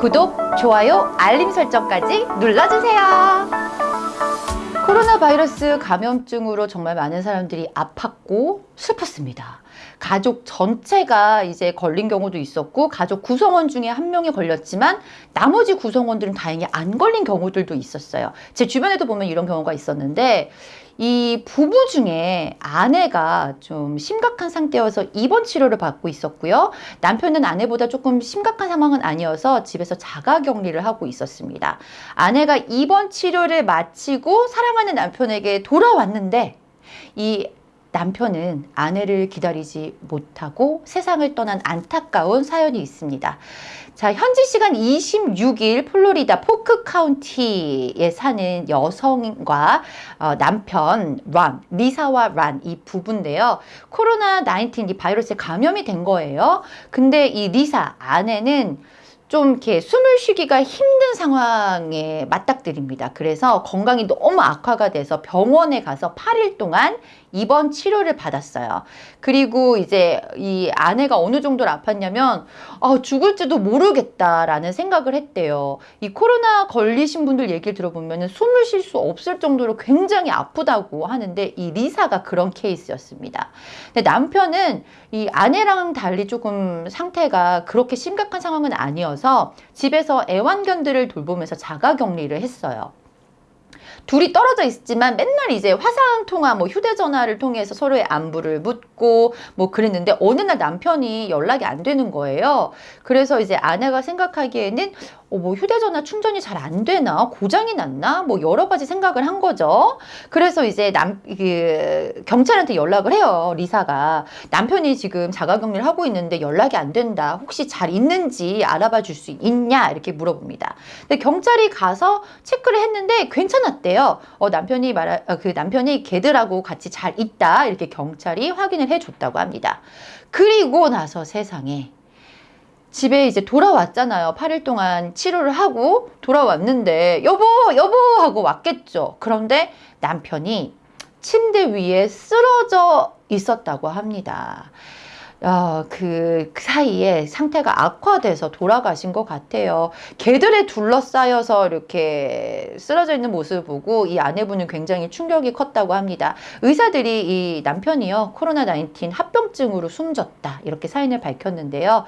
구독, 좋아요, 알림 설정까지 눌러주세요. 코로나 바이러스 감염증으로 정말 많은 사람들이 아팠고 슬펐습니다. 가족 전체가 이제 걸린 경우도 있었고 가족 구성원 중에 한 명이 걸렸지만 나머지 구성원들은 다행히 안 걸린 경우들도 있었어요. 제 주변에도 보면 이런 경우가 있었는데 이 부부 중에 아내가 좀 심각한 상태여서 입원 치료를 받고 있었고요. 남편은 아내보다 조금 심각한 상황은 아니어서 집에서 자가 격리를 하고 있었습니다. 아내가 입원 치료를 마치고 사랑하는 남편에게 돌아왔는데 이 남편은 아내를 기다리지 못하고 세상을 떠난 안타까운 사연이 있습니다. 자, 현지 시간 26일 플로리다 포크 카운티에 사는 여성과 어, 남편 란, 리사와 란 이 부부인데요. 코로나 19이 바이러스에 감염이 된 거예요. 근데 이 리사 아내는 좀 이렇게 숨을 쉬기가 힘든 상황에 맞닥뜨립니다. 그래서 건강이 너무 악화가 돼서 병원에 가서 8일 동안 입원 치료를 받았어요. 그리고 이제 이 아내가 어느 정도로 아팠냐면 아, 죽을지도 모르겠다라는 생각을 했대요. 이 코로나 걸리신 분들 얘기를 들어보면 숨을 쉴 수 없을 정도로 굉장히 아프다고 하는데 이 리사가 그런 케이스였습니다. 근데 남편은 이 아내랑 달리 조금 상태가 그렇게 심각한 상황은 아니어 서 집에서 애완견들을 돌보면서 자가 격리를 했어요. 둘이 떨어져 있지만 맨날 이제 화상 통화 뭐 휴대전화를 통해서 서로의 안부를 묻고 뭐 그랬는데 어느 날 남편이 연락이 안 되는 거예요. 그래서 이제 아내가 생각하기에는 어, 뭐 휴대전화 충전이 잘 안 되나 고장이 났나 뭐 여러 가지 생각을 한 거죠. 그래서 이제 남 그 경찰한테 연락을 해요. 리사가 남편이 지금 자가격리를 하고 있는데 연락이 안 된다. 혹시 잘 있는지 알아봐 줄 수 있냐 이렇게 물어봅니다. 근데 경찰이 가서 체크를 했는데 괜찮았대요. 어, 남편이 말하 어, 그 남편이 걔들하고 같이 잘 있다 이렇게 경찰이 확인을 해줬다고 합니다. 그리고 나서 세상에 집에 이제 돌아왔잖아요. 8일 동안 치료를 하고 돌아왔는데 여보 여보 하고 왔겠죠. 그런데 남편이 침대 위에 쓰러져 있었다고 합니다. 어, 그, 그 사이에 상태가 악화돼서 돌아가신 것 같아요. 개들에 둘러싸여서 이렇게 쓰러져 있는 모습을 보고 이 아내분은 굉장히 충격이 컸다고 합니다. 의사들이 이 남편이요, 코로나19 합병증으로 숨졌다. 이렇게 사인을 밝혔는데요.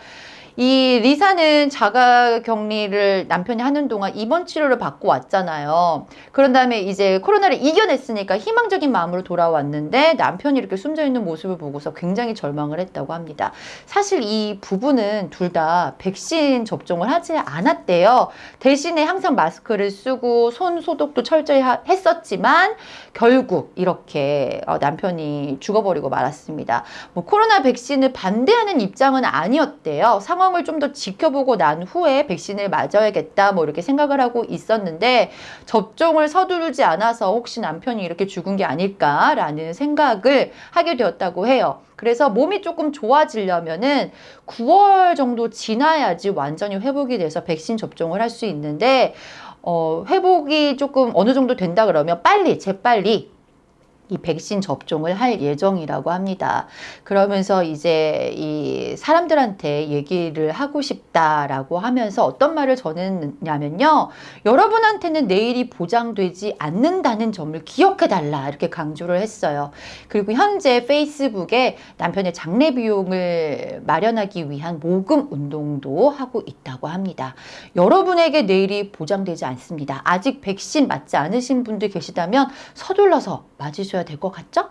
이 리사는 자가 격리를 남편이 하는 동안 입원 치료를 받고 왔잖아요. 그런 다음에 이제 코로나를 이겨냈으니까 희망적인 마음으로 돌아왔는데 남편이 이렇게 숨져 있는 모습을 보고서 굉장히 절망을 했다고 합니다. 사실 이 부부는 둘 다 백신 접종을 하지 않았대요. 대신에 항상 마스크를 쓰고 손 소독도 철저히 했었지만 결국 이렇게 어, 남편이 죽어버리고 말았습니다. 뭐 코로나 백신을 반대하는 입장은 아니었대요. 상황 상황을 좀 더 지켜보고 난 후에 백신을 맞아야겠다 뭐 이렇게 생각을 하고 있었는데 접종을 서두르지 않아서 혹시 남편이 이렇게 죽은 게 아닐까라는 생각을 하게 되었다고 해요. 그래서 몸이 조금 좋아지려면은 9월 정도 지나야지 완전히 회복이 돼서 백신 접종을 할 수 있는데 어, 회복이 조금 어느 정도 된다 그러면 빨리 재빨리 이 백신 접종을 할 예정이라고 합니다. 그러면서 이제 이 사람들한테 얘기를 하고 싶다라고 하면서 어떤 말을 전했냐면요. 여러분한테는 내일이 보장되지 않는다는 점을 기억해 달라 이렇게 강조를 했어요. 그리고 현재 페이스북에 남편의 장례 비용을 마련하기 위한 모금 운동도 하고 있다고 합니다. 여러분에게 내일이 보장되지 않습니다. 아직 백신 맞지 않으신 분들 계시다면 서둘러서 맞으셔 야 될 것 같죠?